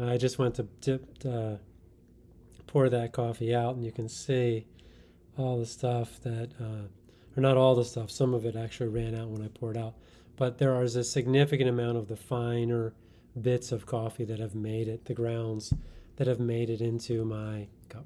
I just went to dip, uh, pour that coffee out, and you can see all the stuff that, uh, or not all the stuff, some of it actually ran out when I poured out. But there is a significant amount of the finer bits of coffee that have made it, the grounds that have made it into my cup.